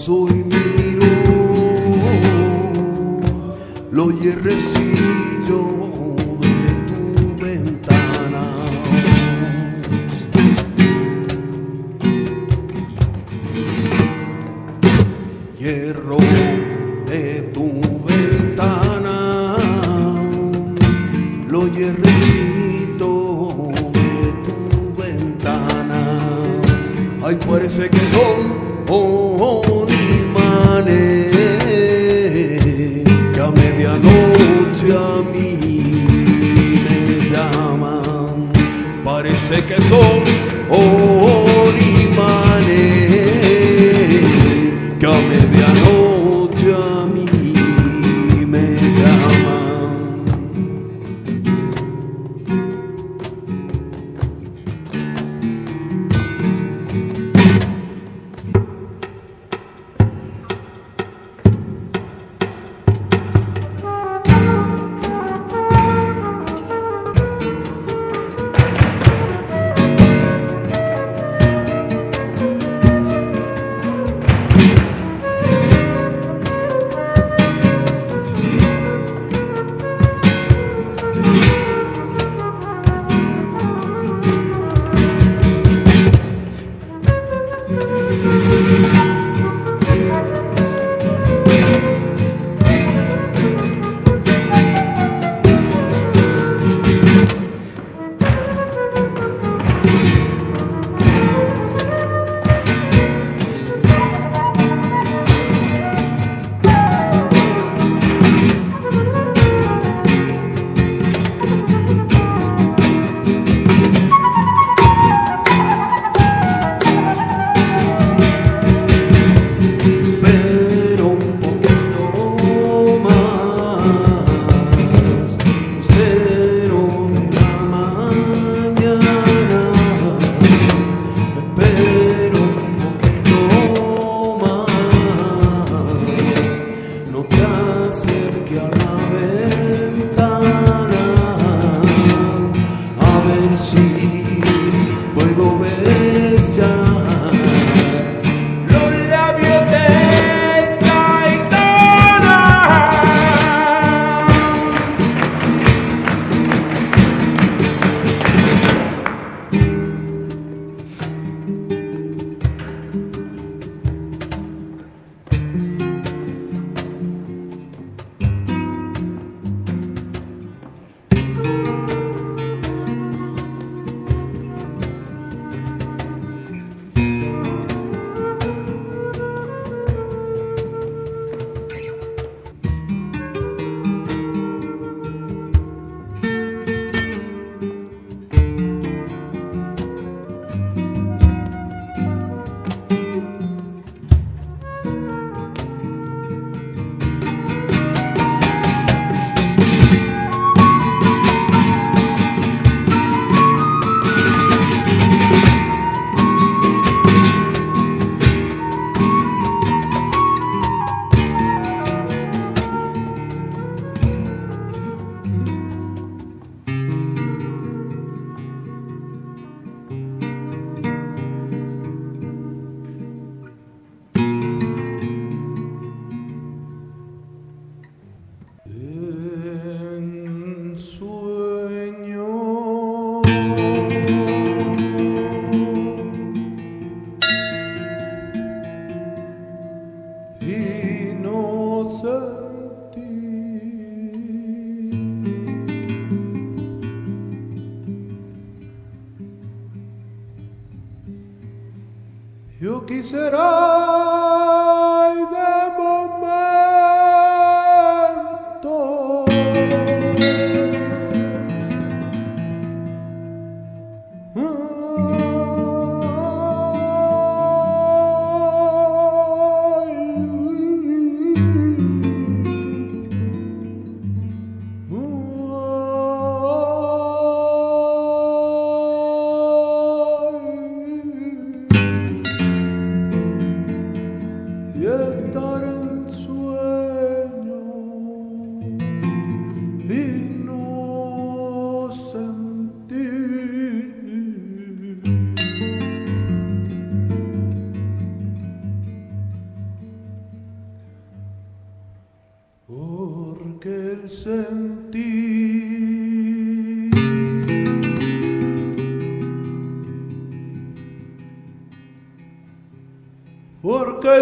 sorriso.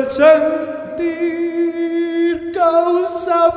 Sentir causa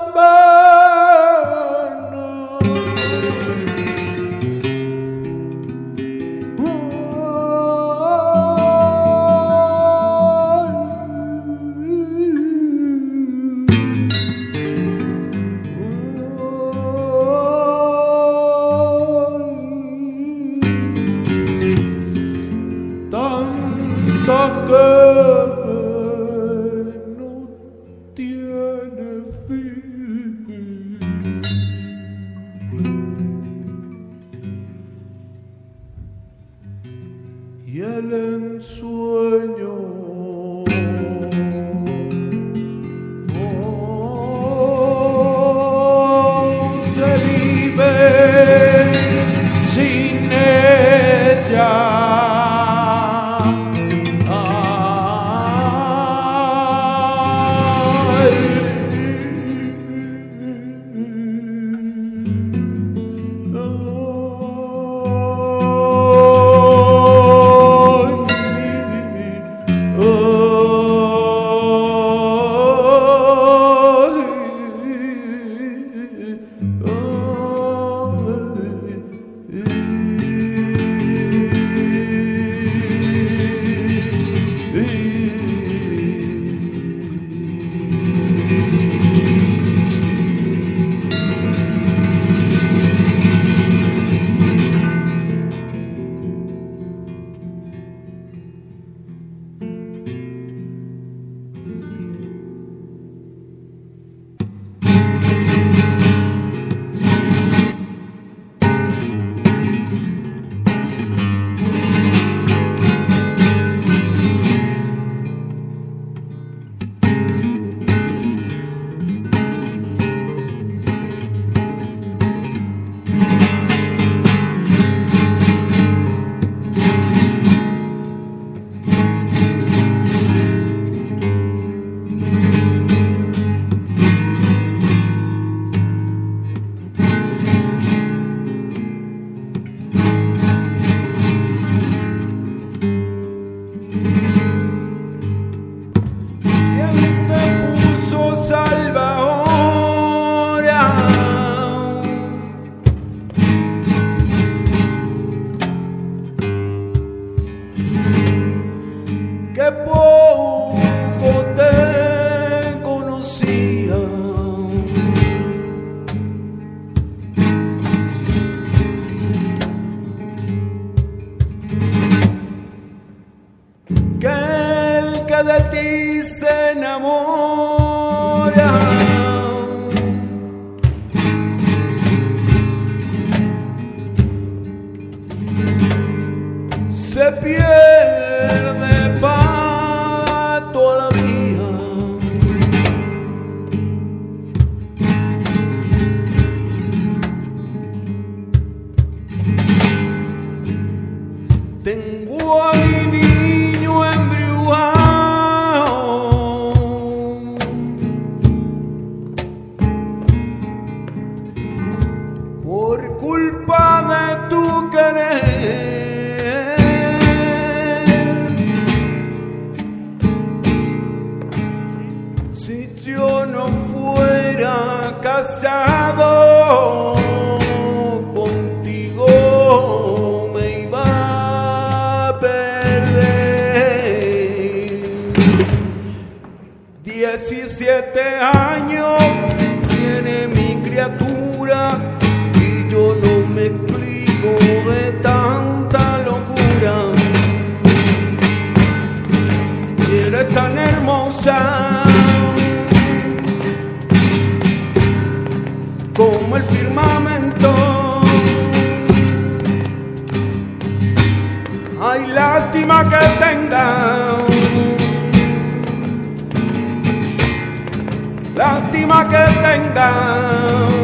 我。como el firmamento. Ay, lástima que tenga, lástima que tenga.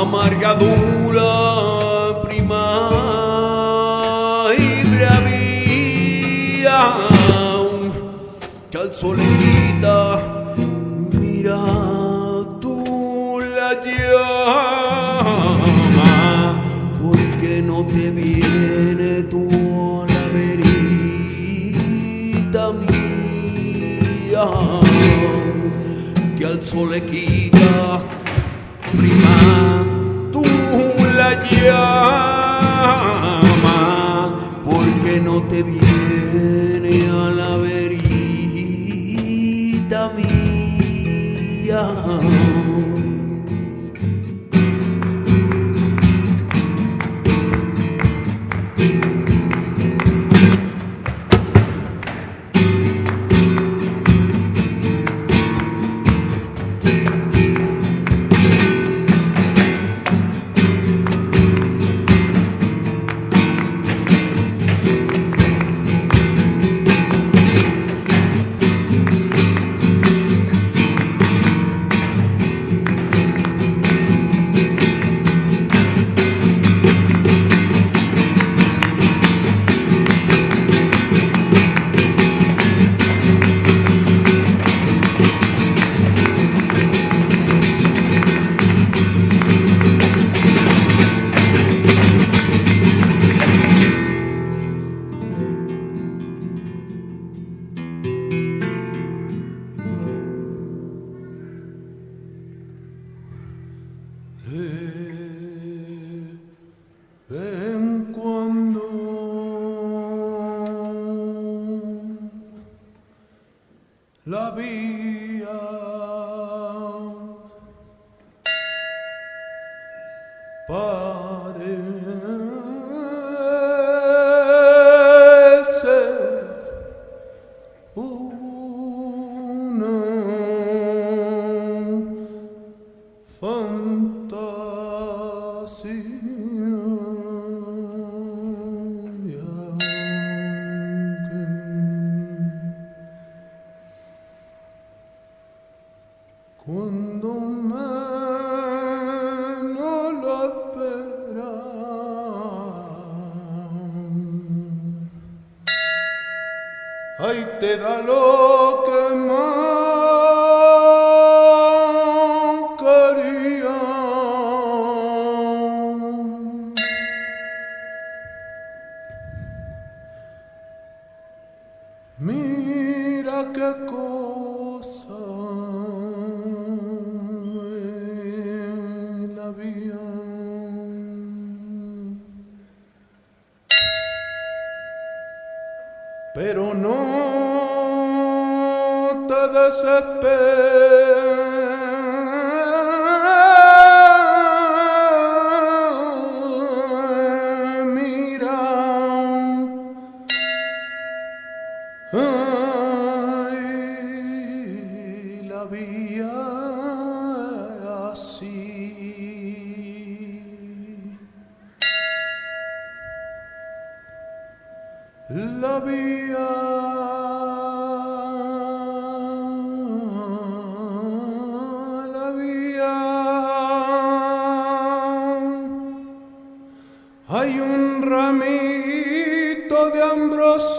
Amargadura prima y bravía, que al sol le quita, mira tú la llama, porque no te viene tú la verita mía, que al sol le llama, porque no te viene a la verita mía. La vía Mira que cor. Hay un ramito de ambrosía